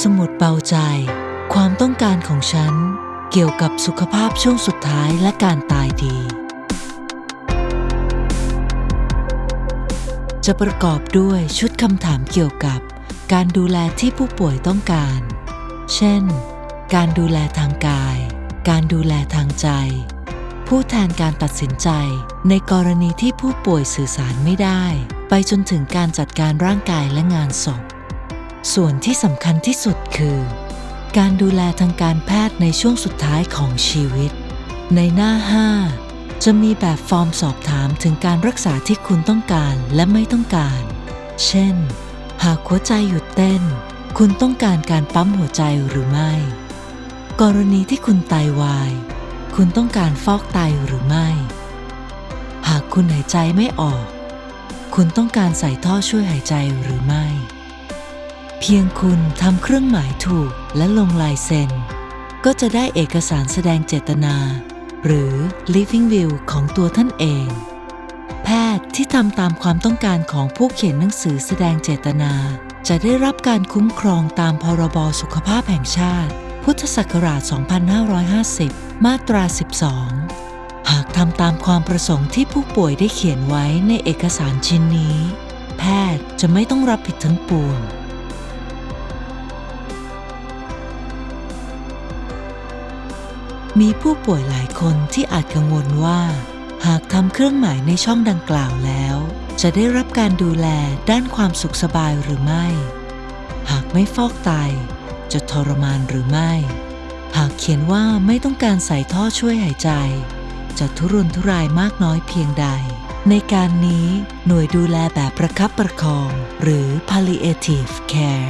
สมุดเบาใจ ความต้องการของฉัน เกี่ยวกับสุขภาพช่วงสุดท้ายและการตายดี จะประกอบด้วยชุดคำถามเกี่ยวกับ การดูแลที่ผู้ป่วยต้องการ เช่น การดูแลทางกาย การดูแลทางใจ ผู้แทนการตัดสินใจ ในกรณีที่ผู้ป่วยสื่อสารไม่ได้ ไปจนถึงการจัดการร่างกายและงานศพ ส่วนที่สำคัญที่สุดคือ การดูแลทางการแพทย์ในช่วงสุดท้ายของชีวิต ในหน้า 5 จะมีแบบฟอร์มสอบถามถึงการรักษาที่คุณต้องการและไม่ต้องการ เช่น หากหัวใจหยุดเต้น คุณต้องการการปั๊มหัวใจหรือไม่ กรณีที่คุณไตาวาย คุณต้องการฟอกไตหรือไม่ หากคุณหายใจไม่ออก คุณต้องการใส่ท่อช่วยหายใจหรือไม่ เพียงคุณทำเครื่องหมายถูกและลงลายเซ็น ก็จะได้เอกสารแสดงเจตนา หรือ living will ของตัวท่านเอง แพทย์ที่ทำตามความต้องการของผู้เขียนหนังสือแสดงเจตนา จะได้รับการคุ้มครองตามพรบสุขภาพแห่งชาติ พุทธศักราช 2550 มาตรา 12 หากทำตามความประสงค์ที่ผู้ป่วยได้เขียนไว้ในเอกสารชิ้นนี้ แพทย์จะไม่ต้องรับผิดทั้งปวง มีผู้ป่วยหลายคนที่อาจกังวลว่า หากทำเครื่องหมายในช่องดังกล่าวแล้ว จะได้รับการดูแลด้านความสุขสบายหรือไม่ หากไม่ฟอกไต จะทรมานหรือไม่ หากเขียนว่าไม่ต้องการใส่ท่อช่วยหายใจ จะทุรนทุรายมากน้อยเพียงใด ในการนี้หน่วยดูแลแบบประคับประคอง หรือ palliative care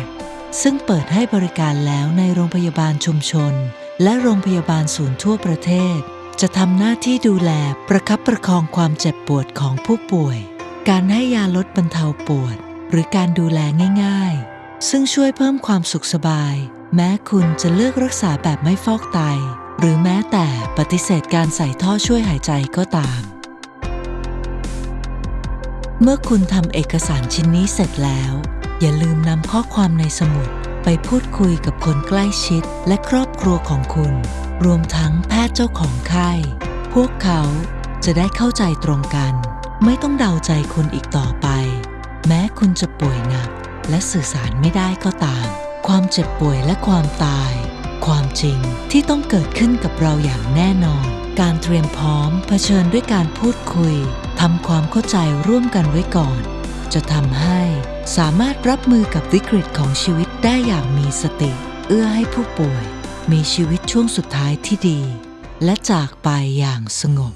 ซึ่งเปิดให้บริการแล้วในโรงพยาบาลชุมชน และโรงพยาบาลศูนย์ทั่วประเทศ จะทำหน้าที่ดูแลประคับประคองความเจ็บปวดของผู้ป่วย การให้ยาลดบรรเทาปวด หรือการดูแลง่าย ๆ ซึ่งช่วยเพิ่มความสุขสบาย แม้คุณจะเลือกรักษาแบบไม่ฟอกไต หรือแม้แต่ปฏิเสธการใส่ท่อช่วยหายใจก็ตาม เมื่อคุณทำเอกสารชิ้นนี้เสร็จแล้ว อย่าลืมนำข้อความในสมุด ไปพูดคุยกับคนใกล้ชิดและครอบครัวของคุณ รวมทั้งแพทย์เจ้าของไข้ พวกเขาจะได้เข้าใจตรงกัน ไม่ต้องเดาใจคุณอีกต่อไป แม้คุณจะป่วยหนัก และสื่อสารไม่ได้ก็ตาม ความเจ็บป่วยและความตาย ความจริงที่ต้องเกิดขึ้นกับเราอย่างแน่นอน การเตรียมพร้อมเผชิญด้วยการพูดคุยทำความเข้าใจร่วมกันไว้ก่อน จะทำให้สามารถรับมือกับวิกฤตของชีวิตได้อย่างมีสติ เอื้อให้ผู้ป่วย มีชีวิตช่วงสุดท้ายที่ดี และจากไปอย่างสงบ